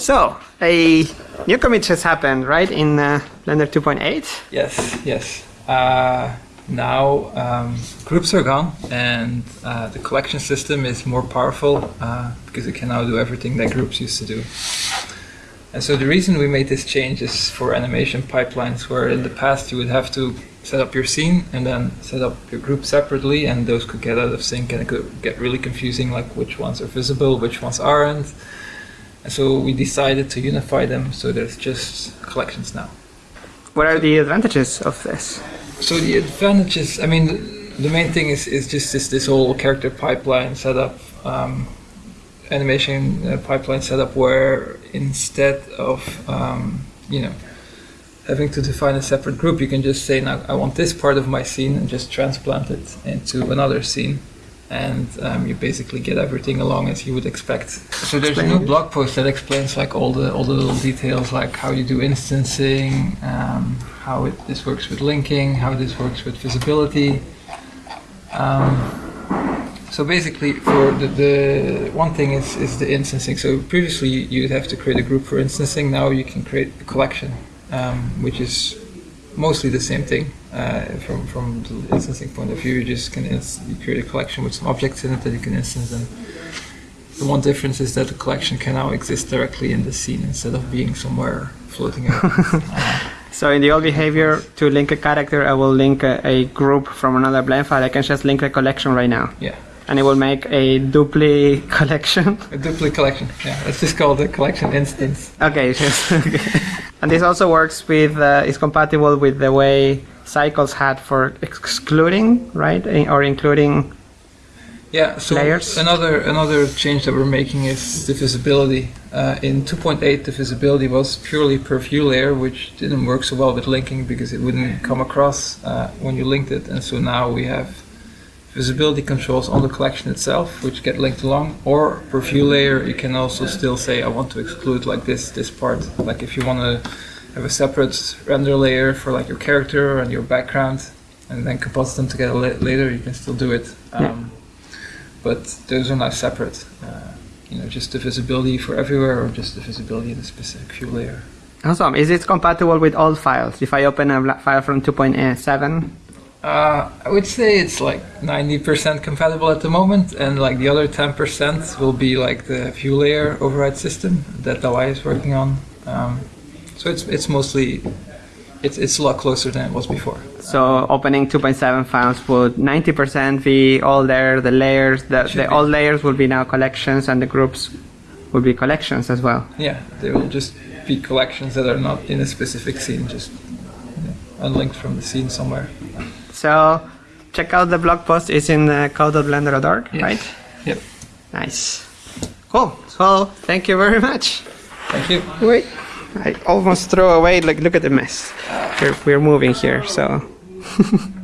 So, a new commit has happened, right, in uh, Blender 2.8? Yes, yes. Uh, now um, groups are gone and uh, the collection system is more powerful uh, because it can now do everything that groups used to do. And so the reason we made this change is for animation pipelines where in the past you would have to set up your scene and then set up your group separately and those could get out of sync and it could get really confusing like which ones are visible, which ones aren't. And so we decided to unify them so there's just collections now. What are the advantages of this? So the advantages, I mean, the main thing is, is just this, this whole character pipeline setup, um, animation uh, pipeline setup where instead of, um, you know, having to define a separate group, you can just say, now I want this part of my scene and just transplant it into another scene and um, you basically get everything along as you would expect. So there's Explain. a new blog post that explains like all the all the little details, like how you do instancing, um, how it, this works with linking, how this works with visibility. Um, so basically, for the, the one thing is is the instancing. So previously you'd have to create a group for instancing. Now you can create a collection, um, which is mostly the same thing uh, from from the instancing point of view. You just can you create a collection with some objects in it that you can instance. And the one difference is that the collection can now exist directly in the scene instead of being somewhere floating around. uh, so in the old behavior, to link a character, I will link a, a, group from another blend file. I can just link a collection right now. Yeah. And it will make a dupli collection. A dupli collection. Yeah, it's just called a collection instance. Okay. okay. And this also works with, uh, is compatible with the way Cycles had for excluding, right, or including yeah, so layers. another another change that we're making is the visibility. Uh, in 2.8, the visibility was purely per view layer, which didn't work so well with linking because it wouldn't come across uh, when you linked it. And so now we have visibility controls on the collection itself, which get linked along, or per view layer, you can also still say, I want to exclude like this, this part. Like if you want to have a separate render layer for like your character and your background, and then composite them together later, you can still do it. Um, yeah. But those are not separate. Uh, you know, just the visibility for everywhere, or just the visibility in a specific view layer. Awesome. Is it compatible with all files? If I open a file from 2.7, uh, I would say it's like 90% compatible at the moment, and like the other 10% will be like the view layer override system that Dalai is working on. Um, so it's it's mostly it's it's a lot closer than it was before. So opening 2.7 files would 90% be all there. The layers, the, the all layers will be now collections, and the groups will be collections as well. Yeah, they will just be collections that are not in a specific scene, just you know, unlinked from the scene somewhere. So check out the blog post. It's in uh, code.blender.org, yes. right? Yep. Nice. Cool. So thank you very much. Thank you. Wait, I almost throw away. Like, look at the mess. We're, we're moving here, so.